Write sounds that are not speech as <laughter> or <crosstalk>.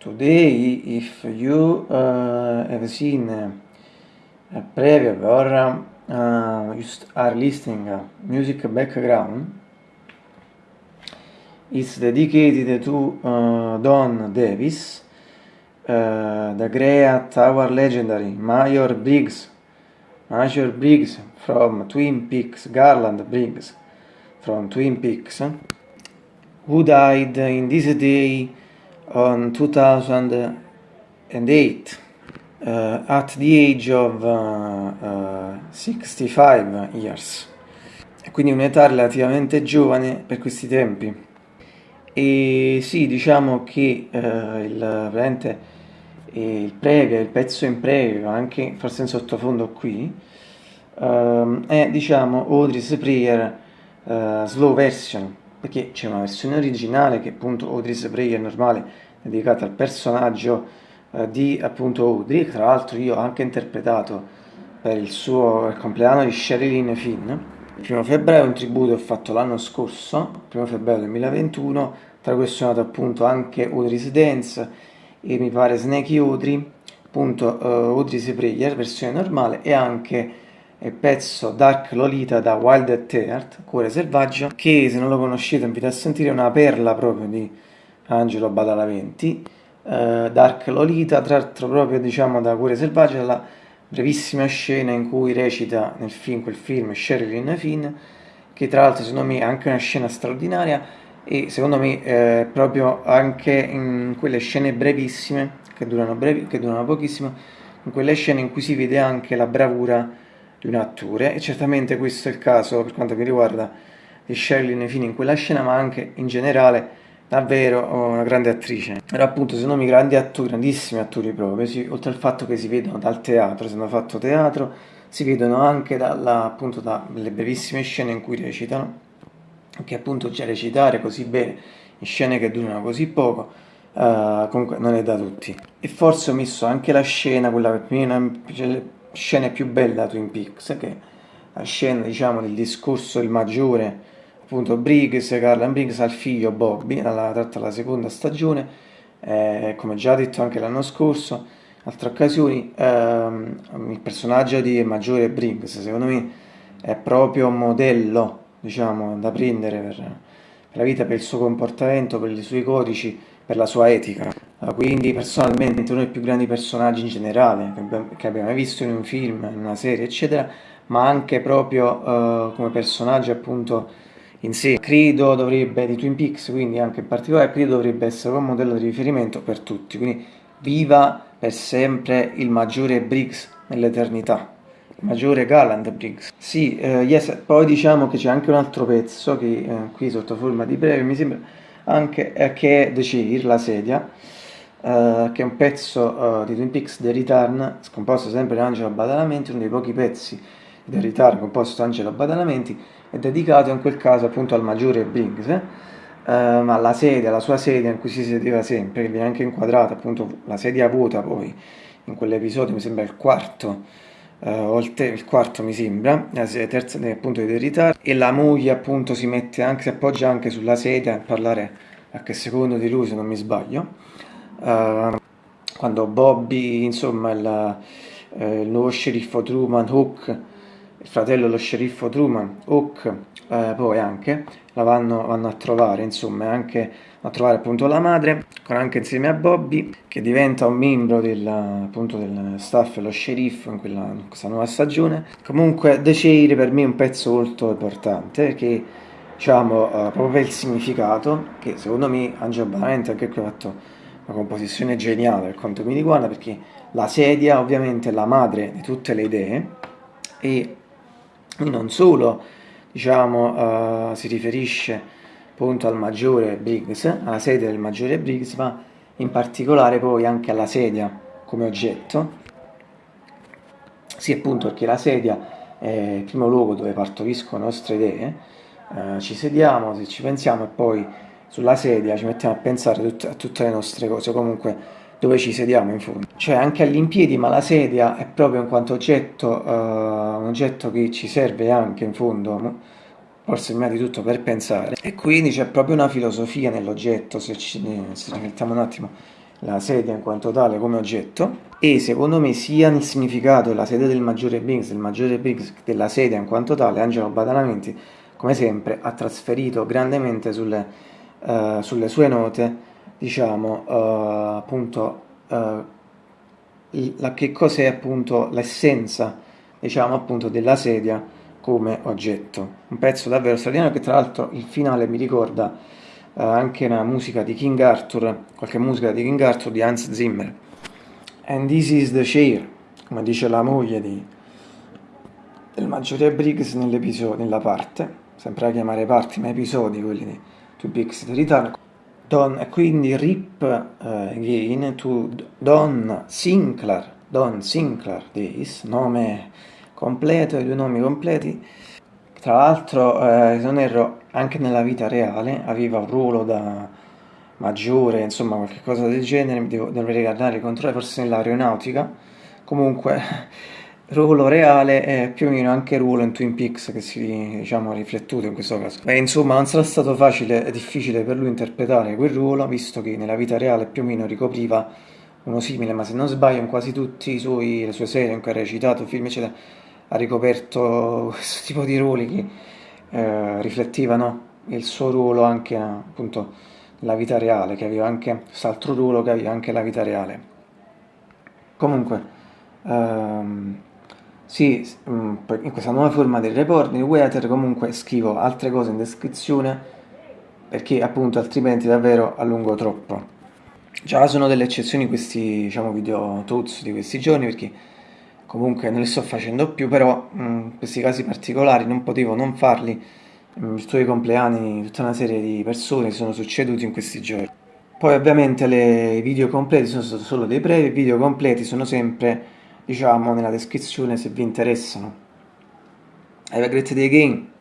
Today, if you uh, have seen a preview or uh, you are listening music background, it's dedicated to uh, Don Davis, uh, the great, our legendary Major Briggs, Major Briggs from Twin Peaks, Garland Briggs from Twin Peaks, who died in this day on 2008 uh, at the age of uh, 65 years. Quindi un'età relativamente giovane per questi tempi. E sì diciamo che uh, il, il previo, il pezzo in previo anche forse in sottofondo qui uh, è diciamo Audrey's Prayer uh, slow version perché c'è una versione originale che appunto Audrey's Prayer normale dedicata al personaggio eh, di appunto Audrey. Tra l'altro io ho anche interpretato per il suo compleanno di Sherilyn Finn. Il primo febbraio un tributo ho fatto l'anno scorso il primo febbraio 2021 tra questo è nato appunto anche Audrey's Dance e mi pare Snakey Audrey. Appunto uh, Audrey's Prayer versione normale e anche il pezzo Dark Lolita da Wild at Heart, Cuore Selvaggio, che se non lo conoscete invito a sentire, è una perla proprio di Angelo Badalamenti, eh, Dark Lolita, tratto proprio diciamo da Cuore Selvaggio, la brevissima scena in cui recita nel film, quel film Sherilyn Finn, che tra l'altro secondo me è anche una scena straordinaria e secondo me eh, proprio anche in quelle scene brevissime, che durano, brevi, che durano pochissimo, in quelle scene in cui si vede anche la bravura di un attore e certamente questo è il caso per quanto mi riguarda di Sherilyn Finn in quella scena ma anche in generale davvero una grande attrice. Era appunto secondo me grandi attori, grandissimi attori proprio sì, oltre al fatto che si vedono dal teatro se hanno fatto teatro si vedono anche dalla, appunto dalle brevissime scene in cui recitano che appunto già recitare così bene in scene che durano così poco uh, comunque non è da tutti. E forse ho messo anche la scena quella per me scene più belle da Twin Peaks, che la scena diciamo del discorso il maggiore, appunto Briggs, Carla Briggs al figlio Bobby, alla, tratta la seconda stagione, eh, come già detto anche l'anno scorso, altre occasioni, ehm, il personaggio di maggiore Briggs, secondo me, è proprio un modello, diciamo, da prendere per, per la vita, per il suo comportamento, per i suoi codici, per la sua etica. Quindi personalmente uno dei più grandi personaggi in generale che abbiamo visto in un film, in una serie, eccetera, ma anche proprio uh, come personaggio appunto in sé. Credo dovrebbe, di Twin Peaks, quindi anche in particolare, credo dovrebbe essere un modello di riferimento per tutti. Quindi viva per sempre il maggiore Briggs nell'eternità. Il maggiore Gallant Briggs. Sì, uh, yes, poi diciamo che c'è anche un altro pezzo che uh, qui sotto forma di breve mi sembra anche eh, che è The Cheer, la sedia Uh, che è un pezzo uh, di Twin Peaks The Return, scomposto sempre da Angelo Badalamenti, uno dei pochi pezzi The Return composto da Angelo Badalamenti, è dedicato in quel caso appunto al maggiore Briggs, uh, ma la sedia, la sua sedia in cui si sedeva sempre, che viene anche inquadrata, appunto la sedia vuota poi, in quell'episodio mi sembra il quarto, o il, il, quarto mi sembra, terza appunto di The Return, e la moglie appunto si mette anche, si appoggia anche sulla sedia a parlare a che secondo di lui se non mi sbaglio uh, quando Bobby, insomma, il, eh, il, nuovo sceriffo Truman, Hook, il fratello dello sceriffo Truman, Hook, eh, poi anche, la vanno, vanno, a trovare, insomma, anche a trovare appunto la madre, con anche insieme a Bobby, che diventa un membro del, appunto, del staff dello sceriffo in, quella, in questa nuova stagione. Comunque, The Chair per me è un pezzo molto importante, perché diciamo, uh, proprio per il significato, che secondo me Angelo Baramente anche qui ha fatto una composizione geniale per quanto mi riguarda perché la sedia ovviamente è la madre di tutte le idee e non solo diciamo uh, si riferisce appunto al maggiore Briggs, alla sedia del maggiore Briggs, ma in particolare poi anche alla sedia come oggetto. Sì, appunto perché la sedia è il primo luogo dove partoriscono le nostre idee, uh, ci sediamo, se ci pensiamo e poi sulla sedia, ci mettiamo a pensare tut a tutte le nostre cose, comunque dove ci sediamo in fondo. Cioè anche all'impiedi, ma la sedia è proprio in quanto oggetto, uh, un oggetto che ci serve anche in fondo, forse prima di tutto per pensare. E quindi c'è proprio una filosofia nell'oggetto, se ci, mettiamo un attimo la sedia in quanto tale come oggetto e secondo me sia nel significato della sedia del maggiore Briggs, del maggiore Briggs della sedia in quanto tale, Angelo Badalamenti come sempre ha trasferito grandemente sulle, uh, sulle sue note diciamo uh, appunto uh, la, che cos'è appunto l'essenza diciamo appunto della sedia come oggetto. Un pezzo davvero straordinario che tra l'altro il finale mi ricorda anche una musica di King Arthur qualche musica di King Arthur di Hans Zimmer. And this is the chair, come dice la moglie di, del maggiore Briggs nella parte, sempre a chiamare parti, ma episodi, quelli di To the Return. Don, quindi Rip uh, again to Don Sinclair, Don Sinclair Days, nome completo, i due nomi completi. Tra l'altro, eh, se non erro, anche nella vita reale aveva un ruolo da maggiore, insomma qualche cosa del genere, devo, dovrei guardare i controlli, forse nell'aeronautica, comunque ruolo reale è più o meno anche ruolo in Twin Peaks che si diciamo riflettuto in questo caso. Beh, insomma non sarà stato facile e difficile per lui interpretare quel ruolo, visto che nella vita reale più o meno ricopriva uno simile, ma se non sbaglio in quasi tutte le sue serie in cui ha recitato, film eccetera, ha ricoperto <laughs> questo tipo di ruoli che eh, riflettevano il suo ruolo anche appunto la vita reale, che aveva anche quest'altro ruolo che aveva anche la vita reale. Comunque, ehm, sì, mm, in questa nuova forma del report di Weather comunque scrivo altre cose in descrizione perché appunto altrimenti davvero allungo troppo. Già sono delle eccezioni questi diciamo, video tuts di questi giorni perché comunque non li sto facendo più, però in mm, questi casi particolari non potevo non farli in virtù dei compleanni tutta una serie di persone sono succeduti in questi giorni. Poi ovviamente i video completi sono solo dei brevi, i video completi sono sempre, diciamo, nella descrizione se vi interessano. Have a great day again!